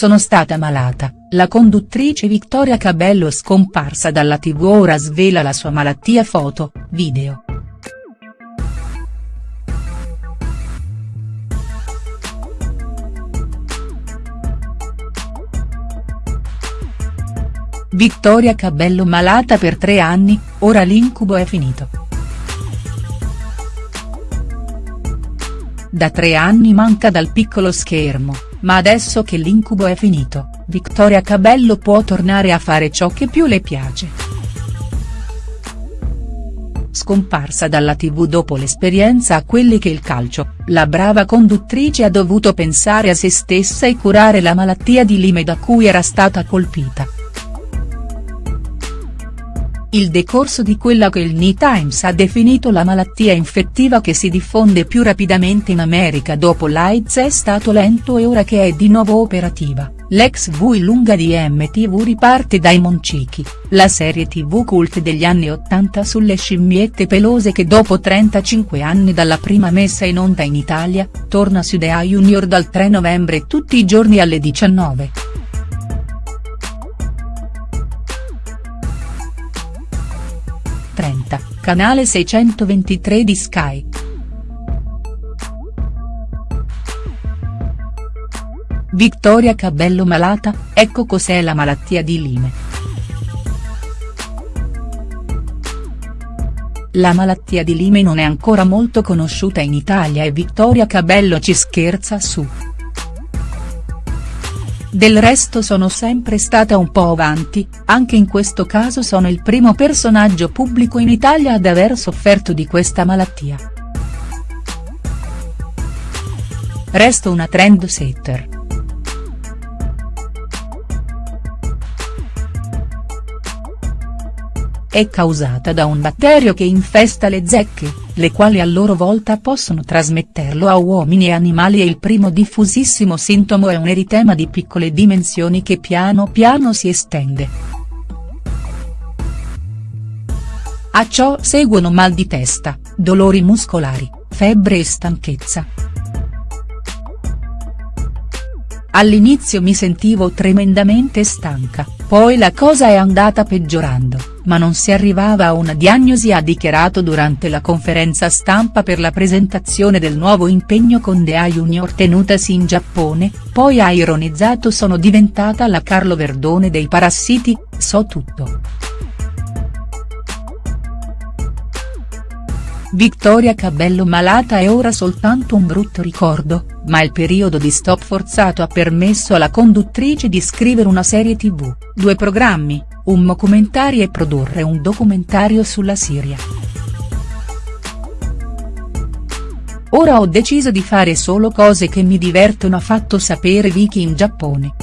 sono stata malata, la conduttrice Vittoria Cabello scomparsa dalla tv ora svela la sua malattia foto, video. Vittoria Cabello malata per tre anni, ora l'incubo è finito. Da tre anni manca dal piccolo schermo, ma adesso che l'incubo è finito, Vittoria Cabello può tornare a fare ciò che più le piace. Scomparsa dalla tv dopo l'esperienza a quelli che il calcio, la brava conduttrice ha dovuto pensare a se stessa e curare la malattia di Lyme da cui era stata colpita il decorso di quella che il New Times ha definito la malattia infettiva che si diffonde più rapidamente in America dopo l'AIDS è stato lento e ora che è di nuovo operativa, l'ex V lunga di MTV riparte dai Moncichi, la serie tv cult degli anni 80 sulle scimmiette pelose che dopo 35 anni dalla prima messa in onda in Italia, torna su The Junior dal 3 novembre tutti i giorni alle 19. Canale 623 di Sky. Vittoria Cabello malata, ecco cos'è la malattia di Lyme. La malattia di Lyme non è ancora molto conosciuta in Italia e Vittoria Cabello ci scherza su. Del resto sono sempre stata un po' avanti, anche in questo caso sono il primo personaggio pubblico in Italia ad aver sofferto di questa malattia. Resto una trend setter. È causata da un batterio che infesta le zecche, le quali a loro volta possono trasmetterlo a uomini e animali e il primo diffusissimo sintomo è un eritema di piccole dimensioni che piano piano si estende. A ciò seguono mal di testa, dolori muscolari, febbre e stanchezza. All'inizio mi sentivo tremendamente stanca, poi la cosa è andata peggiorando, ma non si arrivava a una diagnosi ha dichiarato durante la conferenza stampa per la presentazione del nuovo impegno con Dea Junior tenutasi in Giappone, poi ha ironizzato sono diventata la Carlo Verdone dei parassiti, so tutto. Vittoria Cabello malata è ora soltanto un brutto ricordo, ma il periodo di stop forzato ha permesso alla conduttrice di scrivere una serie tv, due programmi, un documentario e produrre un documentario sulla Siria. Ora ho deciso di fare solo cose che mi divertono ha fatto sapere Vicky in Giappone.